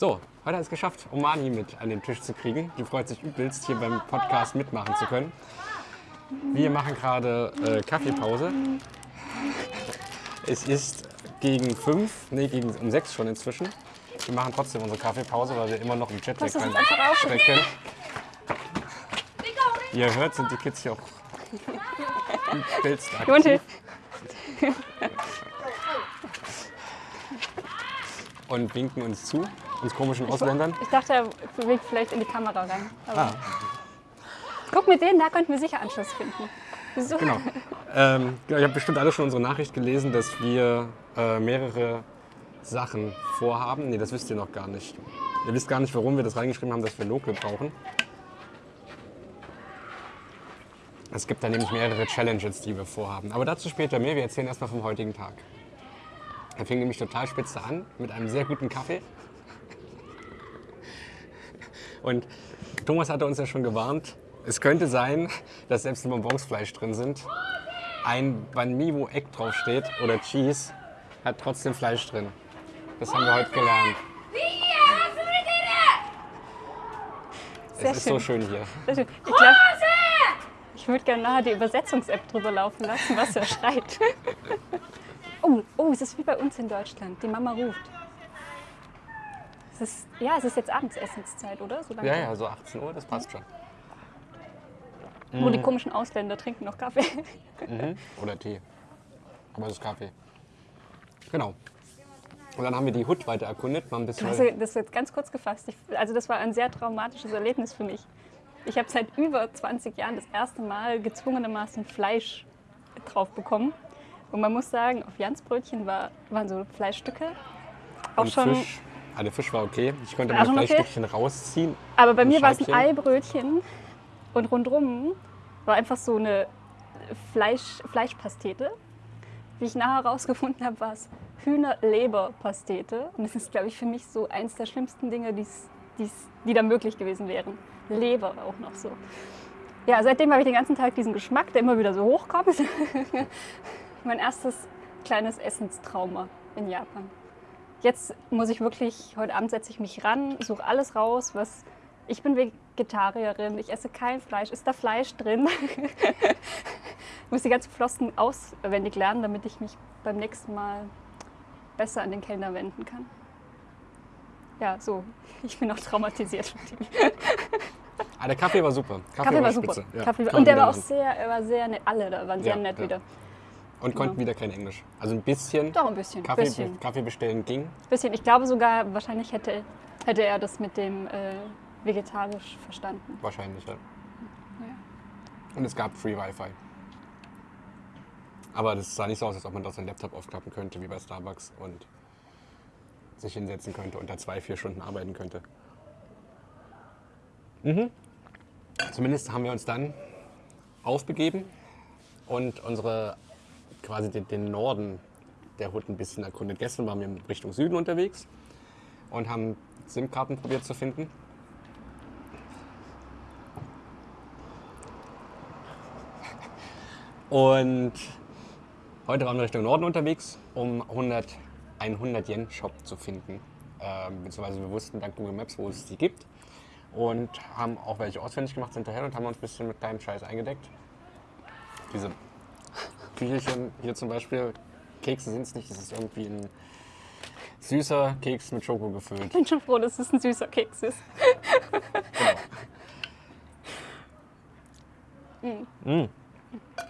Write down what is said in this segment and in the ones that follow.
So, heute hat es geschafft, Omani mit an den Tisch zu kriegen. Die freut sich übelst, hier beim Podcast mitmachen zu können. Wir machen gerade äh, Kaffeepause. Es ist gegen fünf, nee, gegen, um sechs schon inzwischen. Wir machen trotzdem unsere Kaffeepause, weil wir immer noch im einfach stecken. Wie ihr hört, sind die Kids hier auch übelst aktiv. und winken uns zu, uns komischen Ausländern. Ich dachte, er winkt vielleicht in die Kamera rein. Ah, Guck, mit denen, da könnten wir sicher Anschluss finden. Wieso? genau. Ähm, genau, ihr habt bestimmt alle schon unsere Nachricht gelesen, dass wir äh, mehrere Sachen vorhaben. Nee, das wisst ihr noch gar nicht. Ihr wisst gar nicht, warum wir das reingeschrieben haben, dass wir Local brauchen. Es gibt da nämlich mehrere Challenges, die wir vorhaben. Aber dazu später mehr. Wir erzählen erstmal vom heutigen Tag. Er fing nämlich total spitze an mit einem sehr guten Kaffee. Und Thomas hatte uns ja schon gewarnt, es könnte sein, dass selbst wenn Bonbons Fleisch drin sind, ein Banh Mi, wo Egg draufsteht oder Cheese, hat trotzdem Fleisch drin. Das haben wir heute gelernt. Sehr es ist so schön. schön hier. Schön. Ich ich würde gerne nachher die Übersetzungs-App drüber laufen lassen, was er schreit. Oh, oh, es ist wie bei uns in Deutschland. Die Mama ruft. Es ist, ja, es ist jetzt Abendsessenszeit, oder? So Ja, ja, so 18 Uhr, das passt schon. Wo die komischen Ausländer trinken noch Kaffee. Oder Tee. Aber es ist Kaffee. Genau. Und dann haben wir die Hut weiter erkundet, mal ein bisschen. Also, das ist jetzt ganz kurz gefasst. Ich, also das war ein sehr traumatisches Erlebnis für mich. Ich habe seit über 20 Jahren das erste Mal gezwungenermaßen Fleisch drauf bekommen. Und man muss sagen, auf Jans Brötchen war, waren so Fleischstücke. Auch und schon, Fisch. Ah, der Fisch war okay. Ich konnte meine schon okay? Fleischstückchen rausziehen. aber bei mir war es ein. Eibrötchen und rundrum war einfach so eine Fleisch, Fleischpastete. Wie ich nachher herausgefunden habe, war es Hühnerleberpastete. Und das ist, glaube ich, für mich so eins der schlimmsten Dinge, die's, die's, die da möglich gewesen wären. Leber auch noch so. Ja, seitdem habe ich den ganzen Tag diesen Geschmack, der immer wieder so hochkommt. mein erstes kleines Essenstrauma in Japan. Jetzt muss ich wirklich, heute Abend setze ich mich ran, suche alles raus, was. Ich bin Vegetarierin, ich esse kein Fleisch. Ist da Fleisch drin? ich muss die ganzen Flossen auswendig lernen, damit ich mich beim nächsten Mal besser an den Kellner wenden kann. Ja, so. Ich bin auch traumatisiert. Ah, der Kaffee war super. Kaffee war super. spitze. Ja, Kaffee war, und der war auch sehr, er war sehr nett. Alle da waren sehr Ja, nett ja. wieder. Und konnten Genau. wieder kein Englisch. Also ein bisschen. Doch ein bisschen. Kaffee, bisschen. Kaffee bestellen ging. bisschen. Ich glaube sogar, wahrscheinlich hätte, hätte er das mit dem äh, vegetarisch verstanden. Wahrscheinlich, ja. Ja. Und es gab Free Wi-Fi. Aber das sah nicht so aus, als ob man da seinen Laptop aufklappen könnte, wie bei Starbucks und sich hinsetzen könnte und da zwei, vier Stunden arbeiten könnte. Mhm. Zumindest haben wir uns dann aufbegeben und unsere quasi den, den Norden der Hut ein bisschen erkundet. Gestern waren wir Richtung Süden unterwegs und haben SIM-Karten probiert zu finden. Und heute waren wir Richtung Norden unterwegs, um 100, einen 100-Yen-Shop zu finden. Ähm, beziehungsweise wir wussten dank Google Maps, wo es die gibt. Und haben auch welche auswendig gemacht hinterher und haben uns ein bisschen mit kleinem Scheiß eingedeckt. Diese Küchelchen hier zum Beispiel, Kekse sind es nicht, das ist irgendwie ein süßer Keks mit Schoko gefüllt. Ich bin schon froh, dass es ein süßer Keks ist.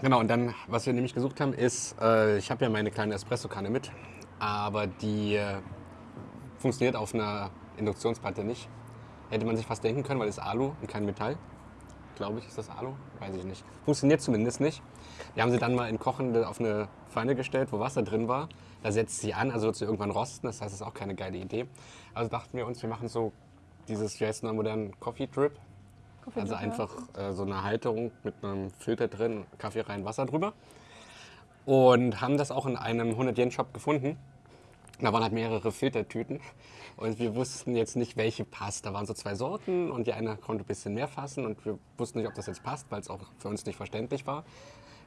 Genau, und dann, was wir nämlich gesucht haben, ist, äh, ich habe ja meine kleine Espresso-Kanne mit, aber die äh, funktioniert auf einer Induktionsplatte nicht. Hätte man sich fast denken können, weil es Alu und kein Metall. Glaube ich, ist das Alu? Weiß ich nicht. Funktioniert zumindest nicht. Wir haben sie dann mal in kochende auf eine Pfanne gestellt, wo Wasser drin war. Da setzt sie an, also wird sie irgendwann rosten. Das heißt, das ist auch keine geile Idee. Also dachten wir uns, wir machen so dieses, wie heißt es noch, modernen Coffee Drip. Also einfach äh, so eine Halterung mit einem Filter drin, Kaffee rein, Wasser drüber. Und haben das auch in einem 100-Yen-Shop gefunden. Da waren halt mehrere Filtertüten und wir wussten jetzt nicht, welche passt. Da waren so zwei Sorten und die eine konnte ein bisschen mehr fassen und wir wussten nicht, ob das jetzt passt, weil es auch für uns nicht verständlich war.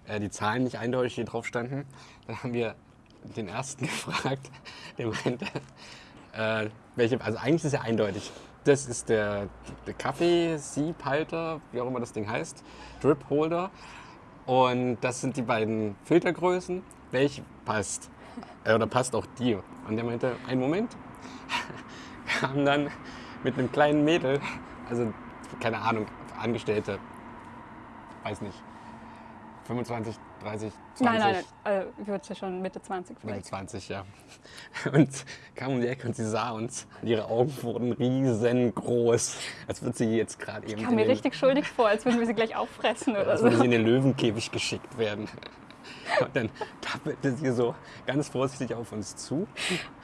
Äh, die Zahlen nicht eindeutig hier drauf standen. Dann haben wir den ersten gefragt, der meinte, Äh, welche, also eigentlich ist ja eindeutig. Das ist der, der Kaffee-Siebhalter, wie auch immer das Ding heißt, Drip Holder. Und das sind die beiden Filtergrößen. Welche passt? Äh, oder passt auch die? Und der meinte, einen Moment. Kam dann mit einem kleinen Mädel, also keine Ahnung, Angestellte, weiß nicht, 25, 30, 20. Nein, nein, nein. Äh, ich würde ja schon Mitte 20 Mitte vielleicht. 20, ja. Und kam um die Ecke und sie sah uns. Und ihre Augen wurden riesengroß. Als würde sie jetzt gerade eben. Ich kam mir richtig schuldig vor, als würden wir sie gleich auffressen oder Als so. würde sie in den Löwenkäfig geschickt werden. Und dann tappelte sie so ganz vorsichtig auf uns zu.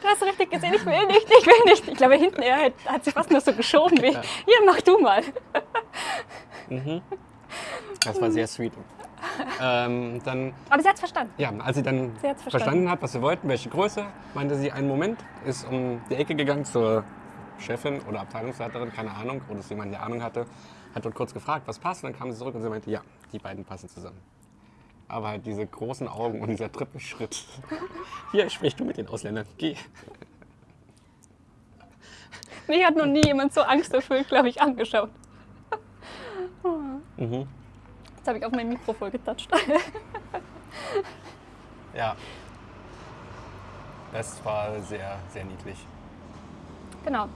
Du hast richtig gesehen, ich will nicht, ich will nicht. Ich glaube, hinten er hat, sie fast nur so geschoben wie, hier, mach du mal. Das war sehr sweet. Ähm, dann, Aber sie hat es verstanden. ja, als sie dann Sie verstanden. verstanden hat, was wir wollten, welche Größe, meinte sie einen Moment, ist um die Ecke gegangen zur Chefin oder Abteilungsleiterin, keine Ahnung, oder ist jemand, der Ahnung hatte, hat dort kurz gefragt, was passt, und dann kam sie zurück und sie meinte, ja, die beiden passen zusammen. Aber halt diese großen Augen und dieser Trippelschritt. Hier sprichst du mit den Ausländern. Geh. Mich hat noch nie jemand so angsterfüllt, glaube ich, angeschaut. Mhm. Jetzt habe ich auf mein Mikro voll getatscht. Ja. Das war sehr, sehr niedlich. genau.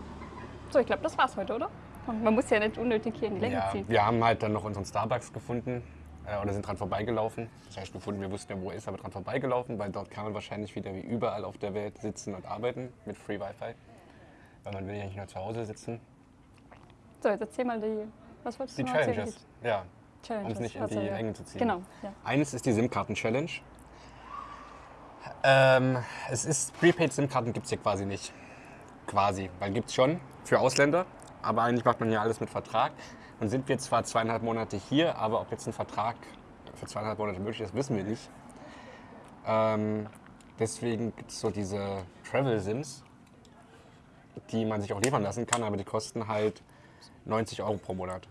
So, ich glaube, das war's heute, oder? Und man muss ja nicht unnötig hier in die Länge Ja, ziehen. wir haben halt dann noch unseren Starbucks gefunden äh, oder sind dran vorbeigelaufen. Das heißt gefunden, wir wussten ja, wo er ist, aber dran vorbeigelaufen, weil dort kann man wahrscheinlich wieder wie überall auf der Welt sitzen und arbeiten mit Free Wi-Fi. Weil man will ja nicht nur zu Hause sitzen. So, jetzt erzähl mal die. Was wolltest Die du noch erzählen? Challenges, ja. Challenges. Um es nicht in also, die ja. Länge zu ziehen. Genau, ja. Eines ist die SIM-Karten-Challenge. Ähm, es ist, Prepaid-SIM-Karten gibt es hier quasi nicht. Quasi, weil gibt es schon für Ausländer, aber eigentlich macht man hier alles mit Vertrag. Dann sind wir zwar zweieinhalb Monate hier, aber ob jetzt ein Vertrag für zweieinhalb Monate möglich ist, wissen wir nicht. Ähm, deswegen gibt es so diese Travel-Sims, die man sich auch liefern lassen kann, aber die kosten halt 90 Euro pro Monat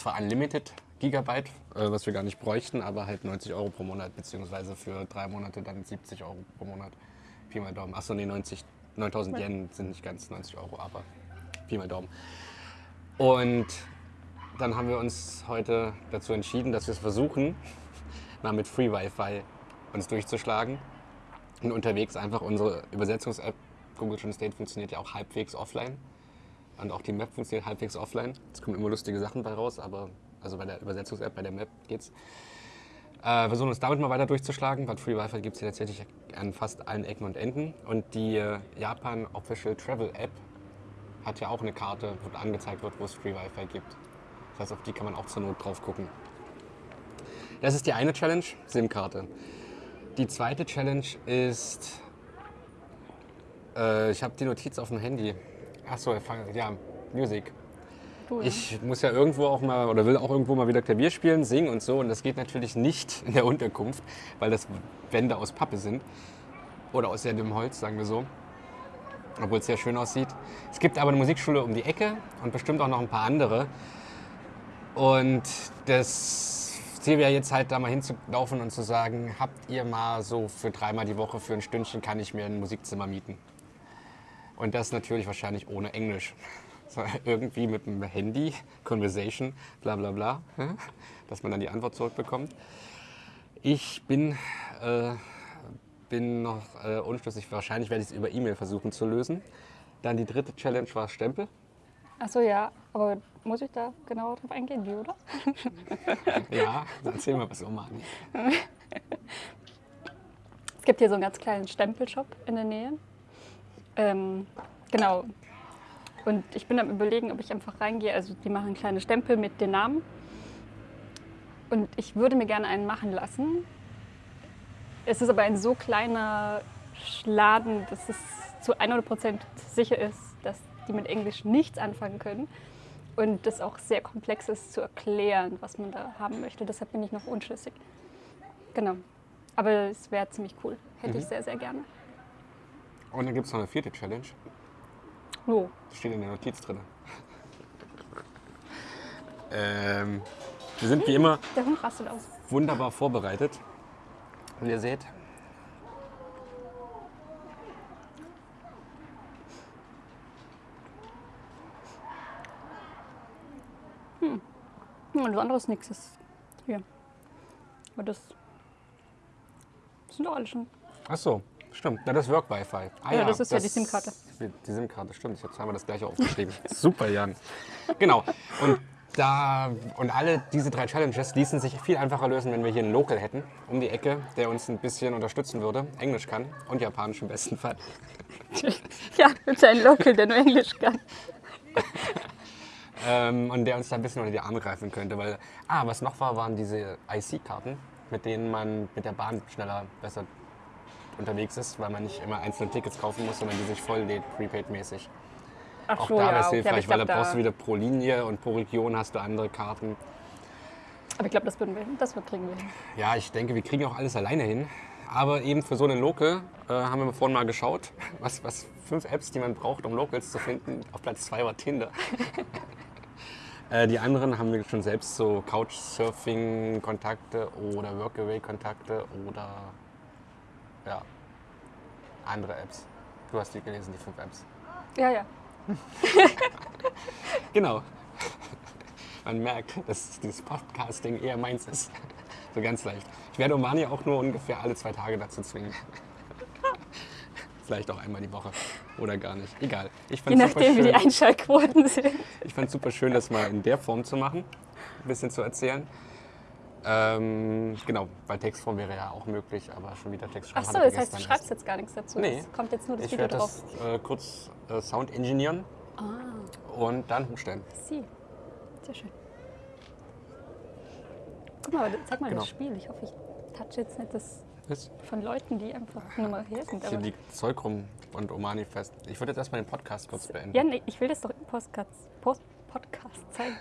zwar Unlimited Gigabyte, äh, was wir gar nicht bräuchten, aber halt 90 Euro pro Monat, beziehungsweise für drei Monate dann 70 Euro pro Monat. Pi mal Daumen. Achso, nee, 90, 9000 Yen sind nicht ganz 90 Euro, aber Pi mal Daumen. Und dann haben wir uns heute dazu entschieden, dass wir es versuchen, mal mit Free Wi-Fi uns durchzuschlagen und unterwegs einfach unsere Übersetzungs-App Google Translate funktioniert ja auch halbwegs offline. Und auch die Map funktioniert halbwegs offline. Es kommen immer lustige Sachen bei raus, aber also bei der Übersetzungs-App, bei der Map geht's. Äh, wir versuchen uns damit mal weiter durchzuschlagen, weil Free Wi-Fi gibt es hier tatsächlich an fast allen Ecken und Enden. Und die äh, Japan Official Travel App hat ja auch eine Karte, wo angezeigt wird, wo es Free Wi-Fi gibt. Das heißt, auf die kann man auch zur Not drauf gucken. Das ist die eine Challenge, SIM-Karte. Die zweite Challenge ist, äh, ich habe die Notiz auf dem Handy. Achso, ja, Music. Du, Ich muss ja irgendwo auch mal oder will auch irgendwo mal wieder Klavier spielen, singen und so. Und das geht natürlich nicht in der Unterkunft, weil das Wände aus Pappe sind. Oder aus sehr dünnem Holz, sagen wir so. Obwohl es sehr schön aussieht. Es gibt aber eine Musikschule um die Ecke und bestimmt auch noch ein paar andere. Und das Ziel wäre jetzt halt da mal hinzulaufen und zu sagen, habt ihr mal so für dreimal die Woche für ein Stündchen kann ich mir ein Musikzimmer mieten. Und das natürlich wahrscheinlich ohne Englisch. So, irgendwie mit dem Handy, Conversation, bla bla bla, dass man dann die Antwort zurückbekommt. Ich bin, äh, bin noch äh, unschlüssig, wahrscheinlich werde ich es über E-Mail versuchen zu lösen. Dann die dritte Challenge war Stempel. Achso, ja, aber muss ich da genauer drauf eingehen, wie, oder? Ja, erzähl mal was, Oma. Es gibt hier so einen ganz kleinen Stempelshop in der Nähe. Ähm, genau. Und ich bin am überlegen, ob ich einfach reingehe. Also die machen kleine Stempel mit den Namen. Und ich würde mir gerne einen machen lassen. Es ist aber ein so kleiner Laden, dass es zu 100% sicher ist, dass die mit Englisch nichts anfangen können. Und das auch sehr komplex ist zu erklären, was man da haben möchte. Deshalb bin ich noch unschlüssig. Genau. Aber es wäre ziemlich cool. Hätte ich sehr, sehr gerne. Und dann gibt es noch eine vierte Challenge. Das steht in der Notiz drin. Ähm, wir sind wie immer wunderbar vorbereitet. Und ihr seht, hm. Und das andere nichts. Das hier. Aber das, das sind doch alle schon. Ach so, stimmt. Na, das Work Wi-Fi. Ah, ja, ja, das ist das ja die SIM-Karte. Die SIM-Karte, stimmt. Jetzt haben wir das gleiche aufgeschrieben. Super, Jan. Genau. Und da und alle diese drei Challenges ließen sich viel einfacher lösen, wenn wir hier einen Local hätten, um die Ecke, der uns ein bisschen unterstützen würde, Englisch kann und Japanisch im besten Fall. Ja, mit einem Local, der nur Englisch kann. Ähm, und der uns da ein bisschen unter die Arme greifen könnte. Weil, ah, was noch war, waren diese IC-Karten, mit denen man mit der Bahn schneller, besser unterwegs ist, weil man nicht immer einzelne Tickets kaufen muss, sondern die sich voll lädt, prepaid-mäßig. Ach Auch so, da ja, wäre es okay, hilfreich, ich weil glaub, da brauchst du wieder pro Linie und pro Region hast du andere Karten. aber ich glaube, das würden wir, das wir kriegen wir hin. Ja, ich denke, wir kriegen auch alles alleine hin. Aber eben für so eine Local äh, haben wir vorhin mal geschaut, was, was fünf Apps, die man braucht, um Locals zu finden. Auf Platz zwei war Tinder. äh, die anderen haben wir schon selbst so Couchsurfing-Kontakte oder Workaway-Kontakte oder ja, andere Apps. Du hast die gelesen, die fünf Apps. Ja, ja. Genau. Man merkt, dass dieses Podcasting eher meins ist. So ganz leicht. Ich werde Omani auch nur ungefähr alle zwei Tage dazu zwingen. Vielleicht auch einmal die Woche. Oder gar nicht. Egal. Ich Je fand es super, nachdem, wie die Einschaltquoten sind. ich fand's super schön, das mal in der Form zu machen. Ein bisschen zu erzählen. Ähm, genau, weil Textform wäre ja auch möglich, aber schon wieder Textform Ach so, das heißt, du schreibst erst. jetzt gar nichts dazu. Nee. Es kommt jetzt nur das Ich Video werde drauf. das äh, kurz äh, Sound engineeren Ah, und dann hochstellen. sie. Sehr schön. Guck mal, zeig mal Genau. das Spiel. Ich hoffe, ich touch jetzt nicht das Ist von Leuten, die einfach nur mal hier sind. Hier liegt Zeug rum und Omani fest. Ich würde jetzt erstmal den Podcast kurz beenden. ja, nee, ich will das doch im Podcast, Post, Podcast zeigen.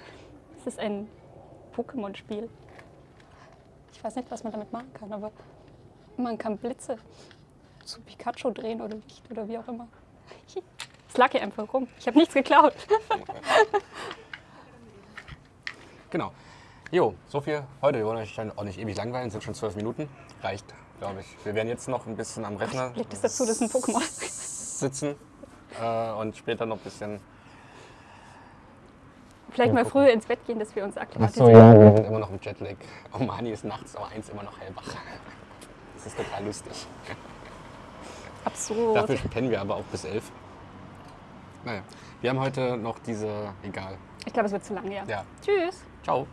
Es ist ein Pokémon-Spiel. Ich weiß nicht, was man damit machen kann, aber man kann Blitze zu Pikachu drehen oder Licht oder wie auch immer. Es lag hier einfach rum. Ich habe nichts geklaut. Genau. Jo, so viel heute. Wir wollen euch dann auch nicht ewig langweilen, sind schon zwölf Minuten. Reicht, glaube ich. Wir werden jetzt noch ein bisschen am Rechner Legt es dazu, das ist ein Pokémon. sitzen äh, und später noch ein bisschen. Vielleicht mal früher ins Bett gehen, dass wir uns Achso, akklimatisieren. ja, wir sind immer noch im Jetlag. Omani ist nachts um eins immer noch hellwach. Das ist total lustig. Absurd. Dafür pennen wir aber auch bis elf. Naja, wir haben heute noch diese. Egal. Ich glaube, es wird zu lang, ja. Ja, Tschüss. ciao.